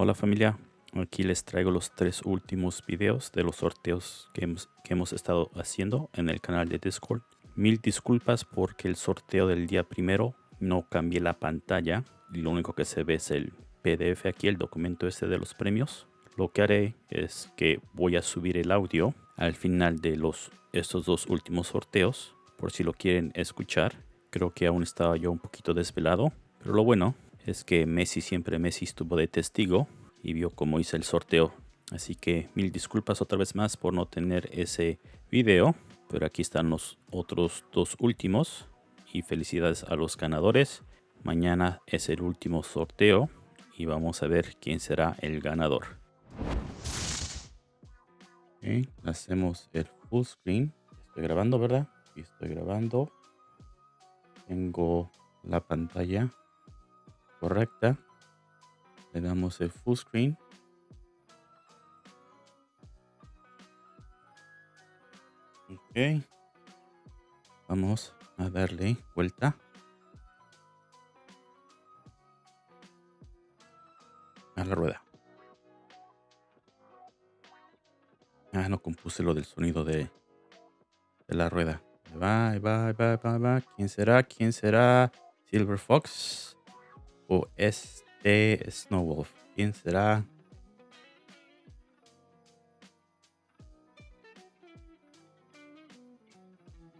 Hola familia, aquí les traigo los tres últimos videos de los sorteos que hemos, estado haciendo en el canal de Discord. Mil disculpas porque el sorteo del día primero no cambié la pantalla y lo único que se ve es el PDF aquí, el documento este de los premios. Lo que haré es que voy a subir el audio al final de los, estos dos últimos sorteos por si lo quieren escuchar. Creo que aún estaba yo un poquito desvelado, pero lo bueno es que Messi siempre Messi estuvo de testigo y vio cómo hice el sorteo. Así que mil disculpas otra vez más por no tener ese video. Pero aquí están los otros dos últimos. Y felicidades a los ganadores. Mañana es el último sorteo. Y vamos a ver quién será el ganador. hacemos el full screen. Estoy grabando, ¿verdad? estoy grabando. Tengo la pantalla correcta. Le damos el full screen. Ok. Vamos a darle vuelta. A la rueda. Ah, no compuse lo del sonido de, la rueda. Va, va, va, va, va. ¿Quién será? ¿Quién será? Silver Fox o este Snowwolf. ¿Quién será?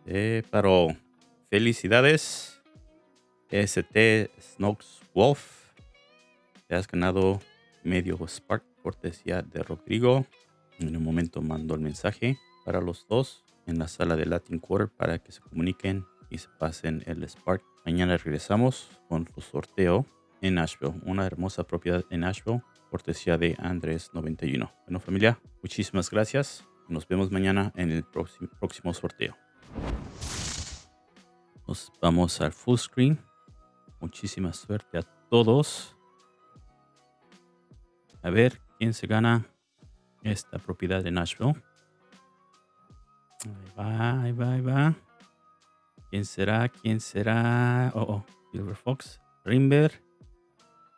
Eh, pero felicidades, ST Snokes Wolf. Te has ganado medio Spark cortesía de Rodrigo. En un momento mando el mensaje para los dos en la sala de Latin Quarter para que se comuniquen y se pasen el Spark. Mañana regresamos con su sorteo en Nashville, una hermosa propiedad en Nashville, cortesía de Andrés 91. Bueno familia, muchísimas gracias. Nos vemos mañana en el próximo, sorteo. Nos vamos al full screen. Muchísima suerte a todos. A ver quién se gana esta propiedad de Nashville. Ahí va, ahí va, ahí va. ¿Quién será? ¿Quién será? Oh, oh, Silver Fox. Rimber.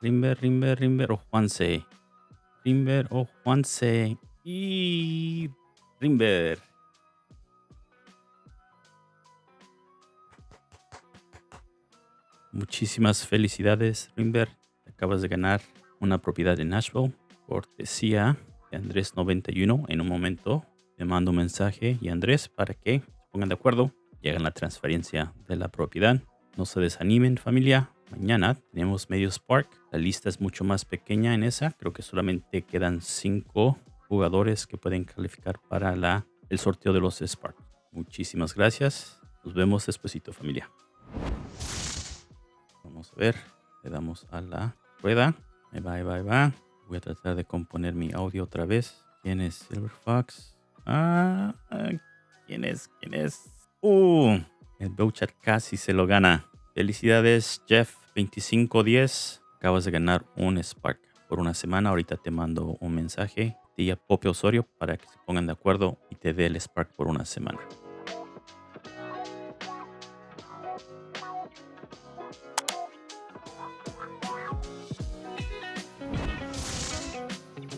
Rimber, Rimber, Rimber o Juanse. Rimber o Juanse. Y Rimber. Muchísimas felicidades, Rimber. Acabas de ganar una propiedad en Nashville. Cortesía de Andrés 91. En un momento te mando un mensaje y Andrés para que se pongan de acuerdo y hagan la transferencia de la propiedad. No se desanimen familia. Mañana tenemos medio Spark. La lista es mucho más pequeña en esa. Creo que solamente quedan cinco jugadores que pueden calificar para la, el sorteo de los Spark. Muchísimas gracias. Nos vemos despuesito familia. Vamos a ver. Le damos a la rueda. Ahí va, ahí va, ahí va. Voy a tratar de componer mi audio otra vez. ¿Quién es Silver Fox? Ah, ¿quién es? ¿Quién es? Uh, el Bouchat casi se lo gana. Felicidades, Jeff. 2510. Acabas de ganar un Spark por una semana. Ahorita te mando un mensaje de Pope Osorio para que se pongan de acuerdo y te dé el Spark por una semana.